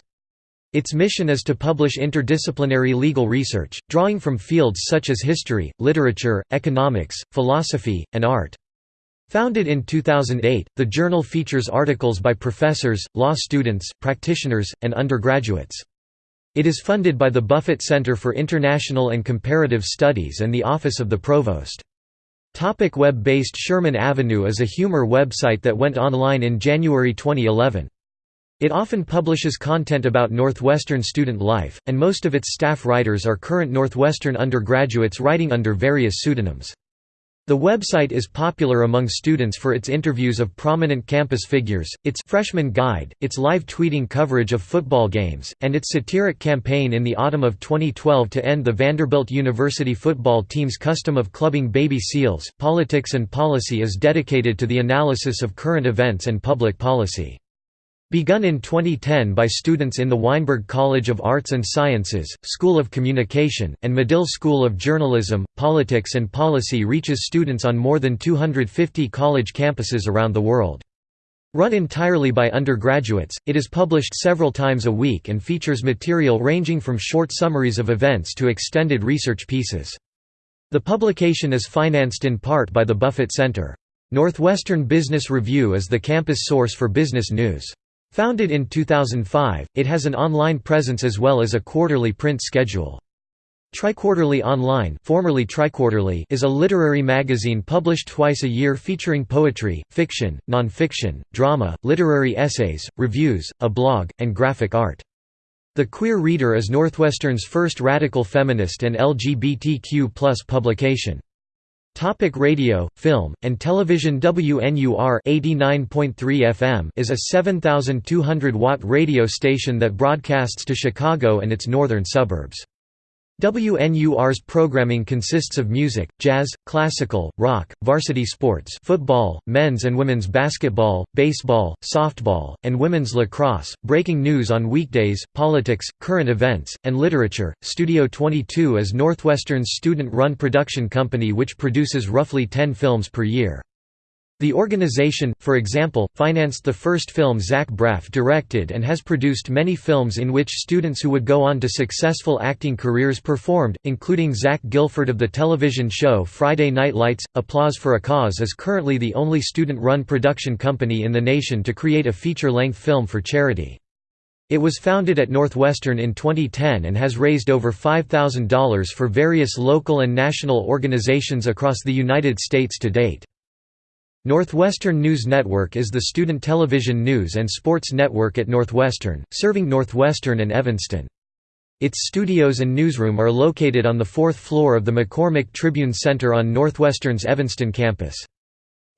Its mission is to publish interdisciplinary legal research, drawing from fields such as history, literature, economics, philosophy, and art. Founded in 2008, the journal features articles by professors, law students, practitioners, and undergraduates. It is funded by the Buffett Center for International and Comparative Studies and the Office of the Provost. Topic Web-based Sherman Avenue is a humor website that went online in January 2011. It often publishes content about Northwestern student life, and most of its staff writers are current Northwestern undergraduates writing under various pseudonyms. The website is popular among students for its interviews of prominent campus figures, its freshman guide, its live tweeting coverage of football games, and its satiric campaign in the autumn of 2012 to end the Vanderbilt University football team's custom of clubbing baby seals. Politics and Policy is dedicated to the analysis of current events and public policy. Begun in 2010 by students in the Weinberg College of Arts and Sciences, School of Communication, and Medill School of Journalism, Politics and Policy reaches students on more than 250 college campuses around the world. Run entirely by undergraduates, it is published several times a week and features material ranging from short summaries of events to extended research pieces. The publication is financed in part by the Buffett Center. Northwestern Business Review is the campus source for business news. Founded in 2005, it has an online presence as well as a quarterly print schedule. Triquarterly Online formerly Triquarterly is a literary magazine published twice a year featuring poetry, fiction, nonfiction, drama, literary essays, reviews, a blog, and graphic art. The Queer Reader is Northwestern's first radical feminist and LGBTQ publication. Topic radio, film, and television WNUR 89.3 FM is a 7,200-watt radio station that broadcasts to Chicago and its northern suburbs. WNUR's programming consists of music, jazz, classical, rock, varsity sports football, men's and women's basketball, baseball, softball, and women's lacrosse, breaking news on weekdays, politics, current events, and literature. Studio 22 is Northwestern's student-run production company which produces roughly 10 films per year. The organization, for example, financed the first film Zach Braff directed and has produced many films in which students who would go on to successful acting careers performed, including Zach Gilford of the television show Friday Night Lights. Applause for a Cause is currently the only student-run production company in the nation to create a feature-length film for charity. It was founded at Northwestern in 2010 and has raised over $5,000 for various local and national organizations across the United States to date. Northwestern News Network is the student television news and sports network at Northwestern, serving Northwestern and Evanston. Its studios and newsroom are located on the fourth floor of the McCormick Tribune Center on Northwestern's Evanston campus.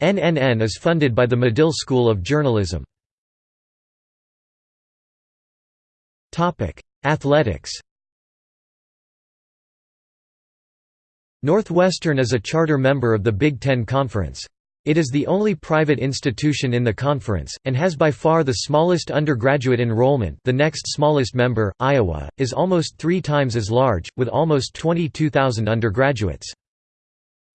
NNN is funded by the Medill School of Journalism. Athletics Northwestern is a charter member of the Big Ten Conference. It is the only private institution in the conference, and has by far the smallest undergraduate enrollment the next smallest member, Iowa, is almost three times as large, with almost 22,000 undergraduates.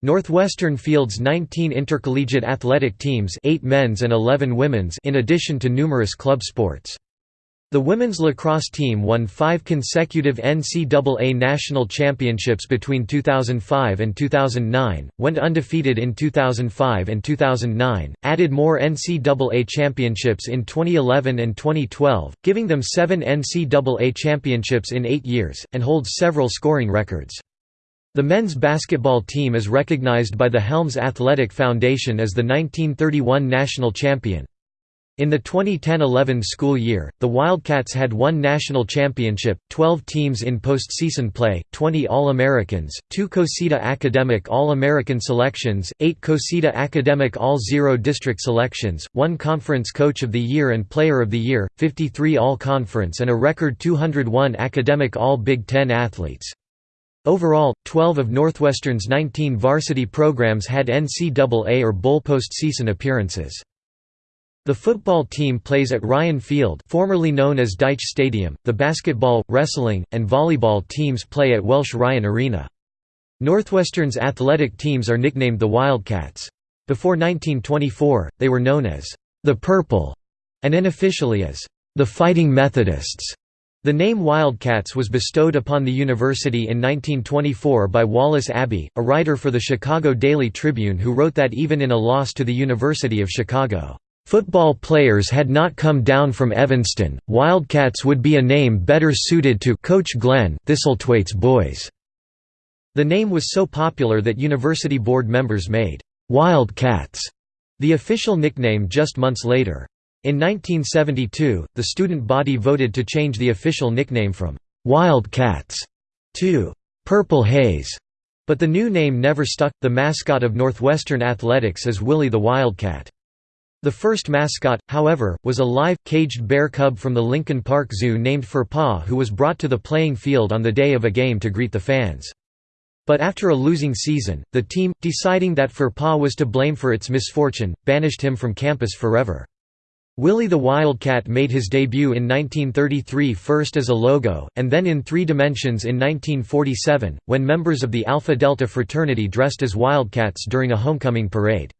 Northwestern fields 19 intercollegiate athletic teams 8 men's and 11 women's in addition to numerous club sports. The women's lacrosse team won five consecutive NCAA national championships between 2005 and 2009, went undefeated in 2005 and 2009, added more NCAA championships in 2011 and 2012, giving them seven NCAA championships in eight years, and holds several scoring records. The men's basketball team is recognized by the Helms Athletic Foundation as the 1931 national champion. In the 2010–11 school year, the Wildcats had one national championship, 12 teams in postseason play, 20 All-Americans, two COSIDA Academic All-American selections, 8 COSIDA Academic All-Zero District selections, one Conference Coach of the Year and Player of the Year, 53 All-Conference and a record 201 Academic All-Big Ten athletes. Overall, 12 of Northwestern's 19 varsity programs had NCAA or bowl postseason appearances. The football team plays at Ryan Field formerly known as Dyche Stadium, the basketball, wrestling, and volleyball teams play at Welsh Ryan Arena. Northwestern's athletic teams are nicknamed the Wildcats. Before 1924, they were known as the Purple, and unofficially as the Fighting Methodists. The name Wildcats was bestowed upon the university in 1924 by Wallace Abbey, a writer for the Chicago Daily Tribune who wrote that even in a loss to the University of Chicago, Football players had not come down from Evanston, Wildcats would be a name better suited to Coach Glenn Thistlethwaite's boys. The name was so popular that university board members made Wildcats the official nickname just months later. In 1972, the student body voted to change the official nickname from Wildcats to Purple Haze, but the new name never stuck. The mascot of Northwestern Athletics is Willie the Wildcat. The first mascot, however, was a live, caged bear cub from the Lincoln Park Zoo named Furpaw who was brought to the playing field on the day of a game to greet the fans. But after a losing season, the team, deciding that Furpaw was to blame for its misfortune, banished him from campus forever. Willie the Wildcat made his debut in 1933 first as a logo, and then in three dimensions in 1947, when members of the Alpha Delta fraternity dressed as Wildcats during a homecoming parade.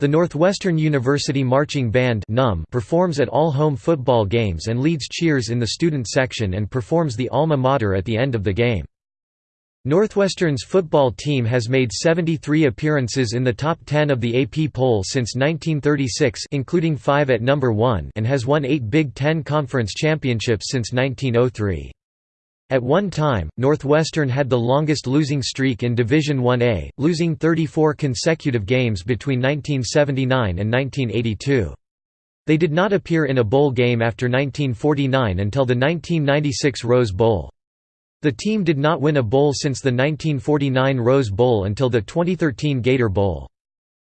The Northwestern University Marching Band performs at all home football games and leads cheers in the student section and performs the alma mater at the end of the game. Northwestern's football team has made 73 appearances in the top 10 of the AP poll since 1936 including 5 at number 1 and has won 8 Big Ten Conference championships since 1903. At one time, Northwestern had the longest losing streak in Division 1A, losing 34 consecutive games between 1979 and 1982. They did not appear in a bowl game after 1949 until the 1996 Rose Bowl. The team did not win a bowl since the 1949 Rose Bowl until the 2013 Gator Bowl.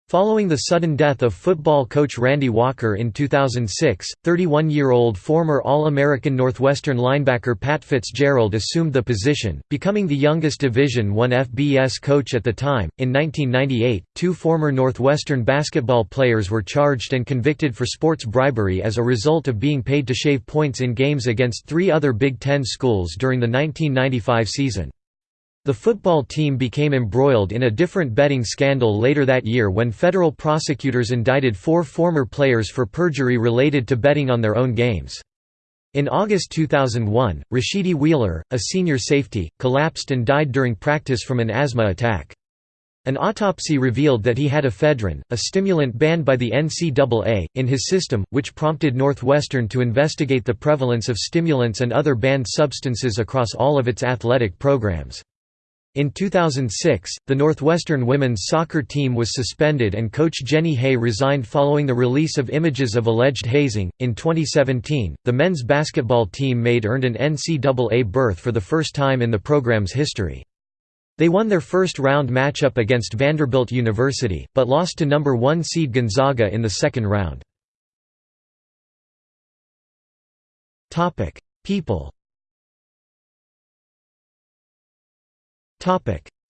Following the sudden death of football coach Randy Walker in 2006, 31-year-old former All-American Northwestern linebacker Pat Fitzgerald assumed the position, becoming the youngest Division I FBS coach at the time. In 1998, two former Northwestern basketball players were charged and convicted for sports bribery as a result of being paid to shave points in games against three other Big Ten schools during the 1995 season. The football team became embroiled in a different betting scandal later that year when federal prosecutors indicted four former players for perjury related to betting on their own games. In August 2001, Rashidi Wheeler, a senior safety, collapsed and died during practice from an asthma attack. An autopsy revealed that he had ephedrine, a stimulant banned by the NCAA, in his system, which prompted Northwestern to investigate the prevalence of stimulants and other banned substances across all of its athletic programs. In 2006, the Northwestern women's soccer team was suspended and coach Jenny Haigh resigned following the release of images of alleged hazing. In 2017, the men's basketball team made earned an NCAA berth for the first time in the program's history. They won their first round matchup against Vanderbilt University, but lost to number 1 seed Gonzaga in the second round. People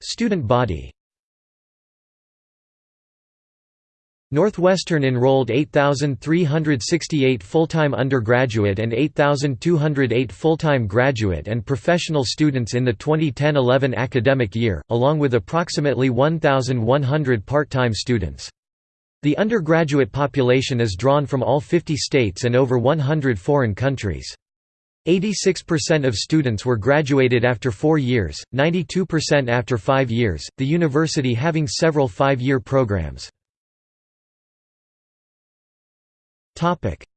Student body Northwestern enrolled 8,368 full-time undergraduate and 8,208 full-time graduate and professional students in the 2010–11 academic year, along with approximately 1,100 part-time students. The undergraduate population is drawn from all 50 states and over 100 foreign countries. 86% of students were graduated after four years, 92% after five years, the university having several five-year programs.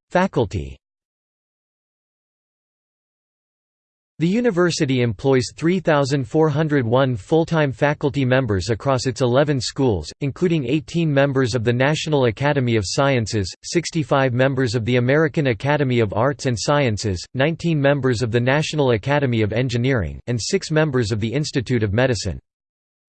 Faculty The university employs 3,401 full-time faculty members across its 11 schools, including 18 members of the National Academy of Sciences, 65 members of the American Academy of Arts and Sciences, 19 members of the National Academy of Engineering, and 6 members of the Institute of Medicine.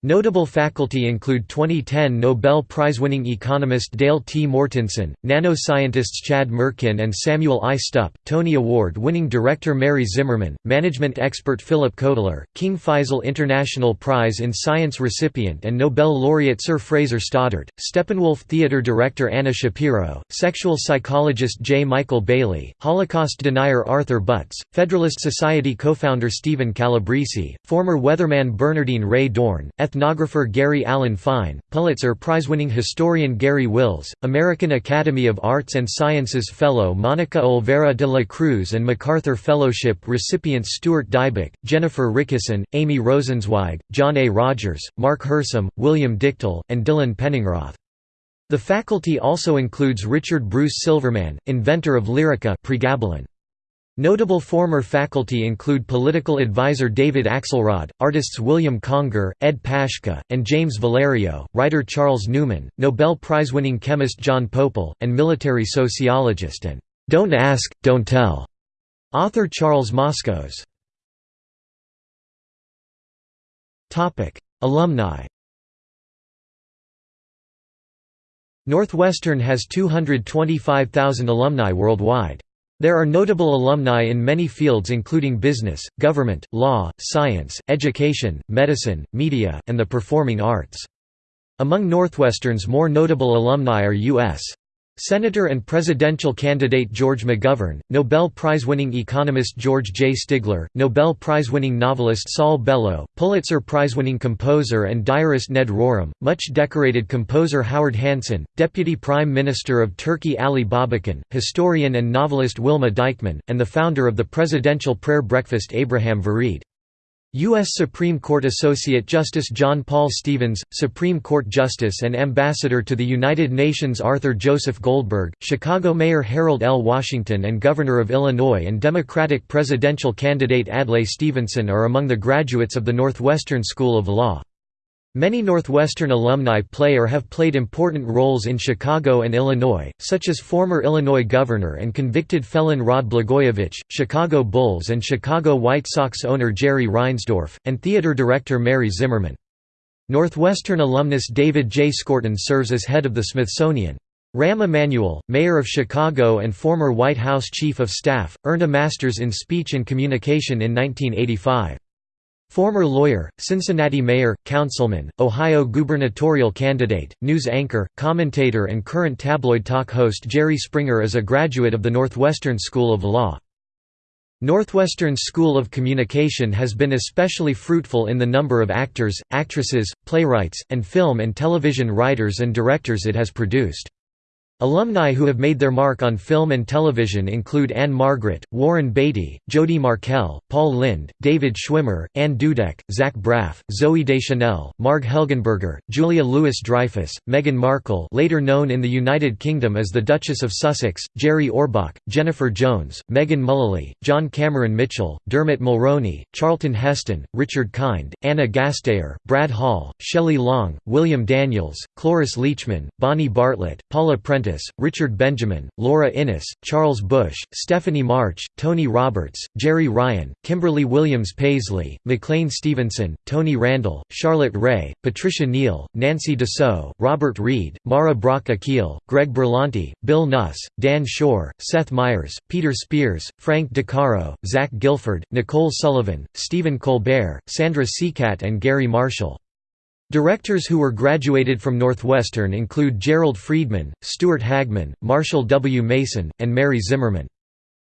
Notable faculty include 2010 Nobel Prize-winning economist Dale T. Mortensen, nanoscientists Chad Mirkin and Samuel I. Stupp, Tony Award-winning director Mary Zimmerman, management expert Philip Kotler, King Faisal International Prize in Science recipient and Nobel laureate Sir Fraser Stoddart, Steppenwolf Theatre director Anna Shapiro, sexual psychologist J. Michael Bailey, Holocaust denier Arthur Butz, Federalist Society co-founder Stephen Calabresi, former weatherman Bernardine Rae Dohrn, ethnographer Gary Alan Fine, Pulitzer Prize-winning historian Garry Wills, American Academy of Arts and Sciences Fellow Monica Olvera de la Cruz and MacArthur Fellowship recipients Stuart Dybek, Jennifer Richeson, Amy Rosenzweig, John A. Rogers, Mark Hersam, William Dichtel, and Dylan Penningroth. The faculty also includes Richard Bruce Silverman, inventor of Lyrica pregabalin. Notable former faculty include political advisor David Axelrod, artists William Conger, Ed Paschke, and James Valerio, writer Charles Newman, Nobel Prize-winning chemist John Pople, and military sociologist and "'Don't Ask, Don't Tell' author Charles Moskos. Alumni Northwestern has 225,000 alumni worldwide. There are notable alumni in many fields including business, government, law, science, education, medicine, media, and the performing arts. Among Northwestern's more notable alumni are U.S. Senator and presidential candidate George McGovern, Nobel Prize-winning economist George J. Stigler, Nobel Prize-winning novelist Saul Bellow, Pulitzer Prize-winning composer and diarist Ned Rorem, much-decorated composer Howard Hanson, Deputy Prime Minister of Turkey Ali Babacan, historian and novelist Wilma Dykeman, and the founder of the Presidential Prayer Breakfast Abraham Vereide. U.S. Supreme Court Associate Justice John Paul Stevens, Supreme Court Justice and Ambassador to the United Nations Arthur Joseph Goldberg, Chicago Mayor Harold L. Washington and Governor of Illinois and Democratic presidential candidate Adlai Stevenson are among the graduates of the Northwestern School of Law. Many Northwestern alumni play or have played important roles in Chicago and Illinois, such as former Illinois governor and convicted felon Rod Blagojevich, Chicago Bulls and Chicago White Sox owner Jerry Reinsdorf, and theater director Mary Zimmerman. Northwestern alumnus David J. Skorton serves as head of the Smithsonian. Rahm Emanuel, mayor of Chicago and former White House chief of staff, earned a master's in speech and communication in 1985. Former lawyer, Cincinnati mayor, councilman, Ohio gubernatorial candidate, news anchor, commentator and current tabloid talk host Jerry Springer is a graduate of the Northwestern School of Law. Northwestern School of Communication has been especially fruitful in the number of actors, actresses, playwrights, and film and television writers and directors it has produced. Alumni who have made their mark on film and television include Ann-Margret, Warren Beatty, Jodie Markell, Paul Lynde, David Schwimmer, Anne Dudek, Zach Braff, Zooey Deschanel, Marg Helgenberger, Julia Louis-Dreyfus, Meghan Markle later known in the United Kingdom as the Duchess of Sussex, Jerry Orbach, Jennifer Jones, Megan Mullally, John Cameron Mitchell, Dermot Mulroney, Charlton Heston, Richard Kind, Anna Gasteyer, Brad Hall, Shelley Long, William Daniels, Cloris Leachman, Bonnie Bartlett, Paula Prentiss Richard Benjamin, Laura Innes, Charles Busch, Stephanie March, Tony Roberts, Jeri Ryan, Kimberly Williams Paisley, McLean Stevenson, Tony Randall, Charlotte Rae, Patricia Neal, Nancy Dussault, Robert Reed, Mara Brock Akil, Greg Berlanti, Bill Nuss, Dan Shor, Seth Meyers, Peter Spears, Frank DeCaro, Zach Gilford, Nicole Sullivan, Stephen Colbert, Sandra Seacat and Garry Marshall. Directors who were graduated from Northwestern include Gerald Freedman, Stuart Hagmann, Marshall W. Mason, and Mary Zimmerman.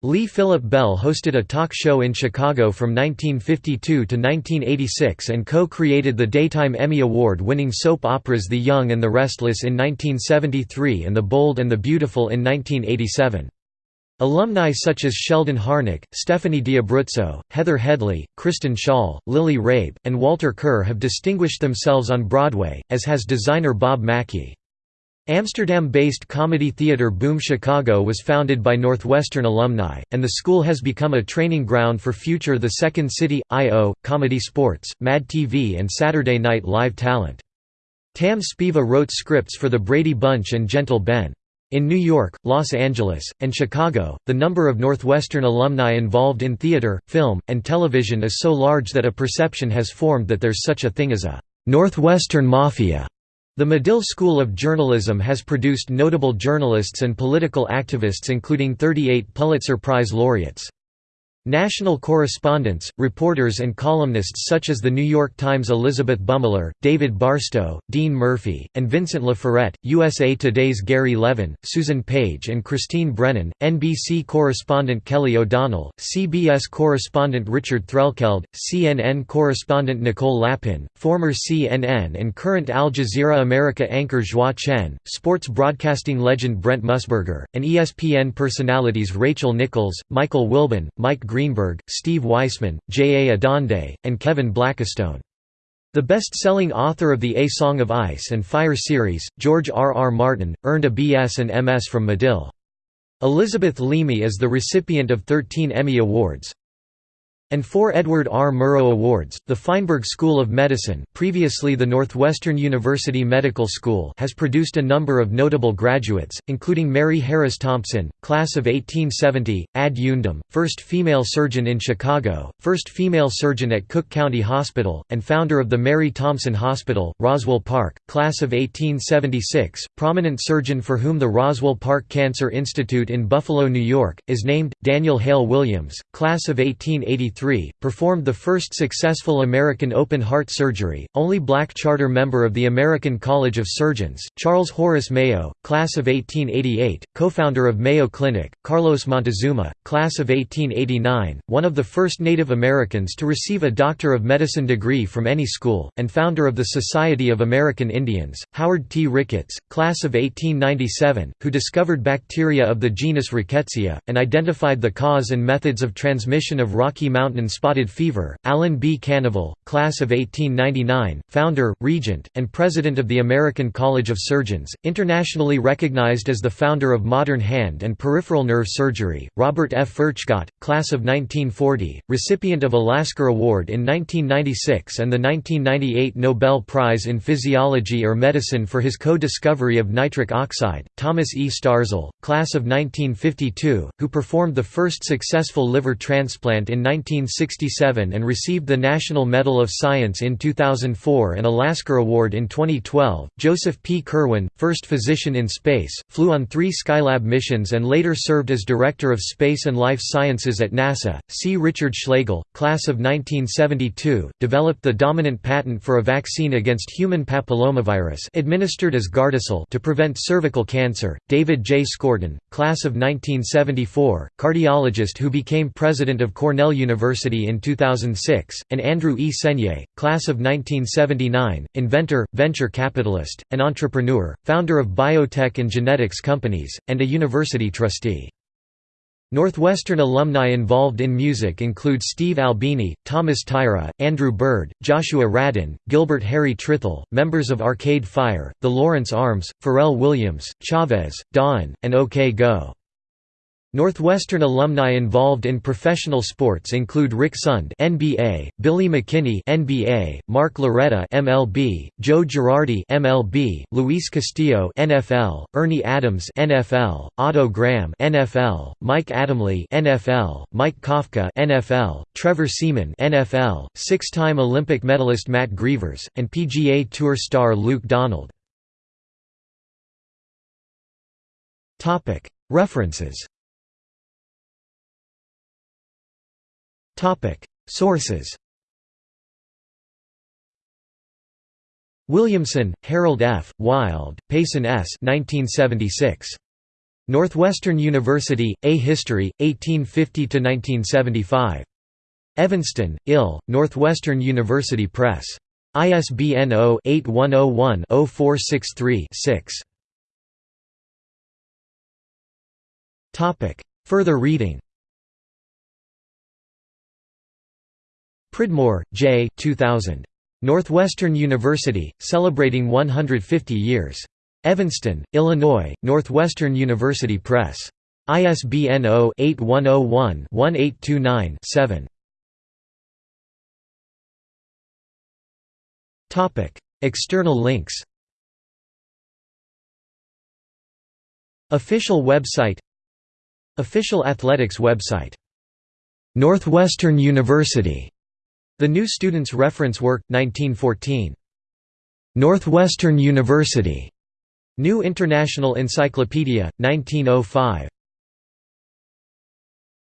Lee Philip Bell hosted a talk show in Chicago from 1952 to 1986 and co-created the Daytime Emmy Award-winning soap operas The Young and the Restless in 1973 and The Bold and the Beautiful in 1987. Alumni such as Sheldon Harnick, Stephanie D'Abruzzo, Heather Headley, Kristen Schaal, Lily Rabe, and Walter Kerr have distinguished themselves on Broadway, as has designer Bob Mackie. Amsterdam-based comedy theatre Boom Chicago was founded by Northwestern alumni, and the school has become a training ground for future The Second City, I.O., Comedy Sports, Mad TV and Saturday Night Live talent. Tam Spiva wrote scripts for The Brady Bunch and Gentle Ben. In New York, Los Angeles, and Chicago, the number of Northwestern alumni involved in theater, film, and television is so large that a perception has formed that there's such a thing as a Northwestern Mafia. The Medill School of Journalism has produced notable journalists and political activists including 38 Pulitzer Prize laureates. National correspondents, reporters and columnists such as The New York Times' Elizabeth Bumiller, David Barstow, Dean Murphy, and Vincent Laforet, USA Today's Gary Levin, Susan Page and Christine Brennan, NBC correspondent Kelly O'Donnell, CBS correspondent Richard Threlkeld, CNN correspondent Nicole Lapin, former CNN and current Al Jazeera America anchor Joie Chen, sports broadcasting legend Brent Musburger, and ESPN personalities Rachel Nichols, Michael Wilbon, Mike Greenberg, Steve Weissman, J. A. Adande, and Kevin Blackistone. The best-selling author of the A Song of Ice and Fire series, George R. R. Martin, earned a B.S. and M.S. from Medill. Elizabeth Leamy is the recipient of 13 Emmy Awards and four Edward R. Murrow Awards. The Feinberg School of Medicine, previously the Northwestern University Medical School, has produced a number of notable graduates, including Mary Harris Thompson, class of 1870, ad eundem, first female surgeon in Chicago, first female surgeon at Cook County Hospital, and founder of the Mary Thompson Hospital, Roswell Park, class of 1876, prominent surgeon for whom the Roswell Park Cancer Institute in Buffalo, New York, is named, Daniel Hale Williams, class of 1883 performed the first successful American open-heart surgery, only black charter member of the American College of Surgeons, Charles Horace Mayo, class of 1888, co-founder of Mayo Clinic, Carlos Montezuma, class of 1889, one of the first Native Americans to receive a Doctor of Medicine degree from any school, and founder of the Society of American Indians, Howard T. Ricketts, class of 1897, who discovered bacteria of the genus Rickettsia, and identified the cause and methods of transmission of Rocky Mountain mountain spotted fever, Alan B. Kanavel, class of 1899, founder, regent, and president of the American College of Surgeons, internationally recognized as the founder of modern hand and peripheral nerve surgery, Robert F. Furchtgott, class of 1940, recipient of a Lasker Award in 1996 and the 1998 Nobel Prize in Physiology or Medicine for his co-discovery of nitric oxide, Thomas E. Starzl, class of 1952, who performed the first successful liver transplant in 19 1967 and received the National Medal of Science in 2004 and a Lasker Award in 2012. Joseph P. Kerwin, first physician in space, flew on three Skylab missions and later served as Director of Space and Life Sciences at NASA. C. Richard Schlegel, class of 1972, developed the dominant patent for a vaccine against human papillomavirus administered as Gardasil to prevent cervical cancer. David J. Skorton, class of 1974, cardiologist who became president of Cornell University University in 2006, and Andrew E. Senyei, class of 1979, inventor, venture capitalist, and entrepreneur, founder of biotech and genetics companies, and a university trustee. Northwestern alumni involved in music include Steve Albini, Thomas Tyra, Andrew Bird, Joshua Radin, Gilbert Harry Trythall, members of Arcade Fire, the Lawrence Arms, Pharrell Williams, Chavez, Dawn, and OK Go. Northwestern alumni involved in professional sports include Rick Sund (NBA), Billy McKinney (NBA), Mark Loretta (MLB), Joe Girardi (MLB), Luis Castillo (NFL), Ernie Adams (NFL), Otto Graham (NFL), Mike Adamle (NFL), Mike Kafka (NFL), Trevor Siemian (NFL), six-time Olympic medalist Matt Grevers, and PGA Tour star Luke Donald. References Sources Williamson, Harold F., Wild, Payson S. 1976. Northwestern University, A History, 1850–1975. Evanston, Ill, Northwestern University Press. ISBN 0-8101-0463-6. Further reading Pridmore, J. 2000. Northwestern University, Celebrating 150 Years. Evanston, Illinois, Northwestern University Press. ISBN 0-8101-1829-7. External links Official website Official athletics website Northwestern University the New Student's Reference Work, 1914. Northwestern University. New International Encyclopedia, 1905.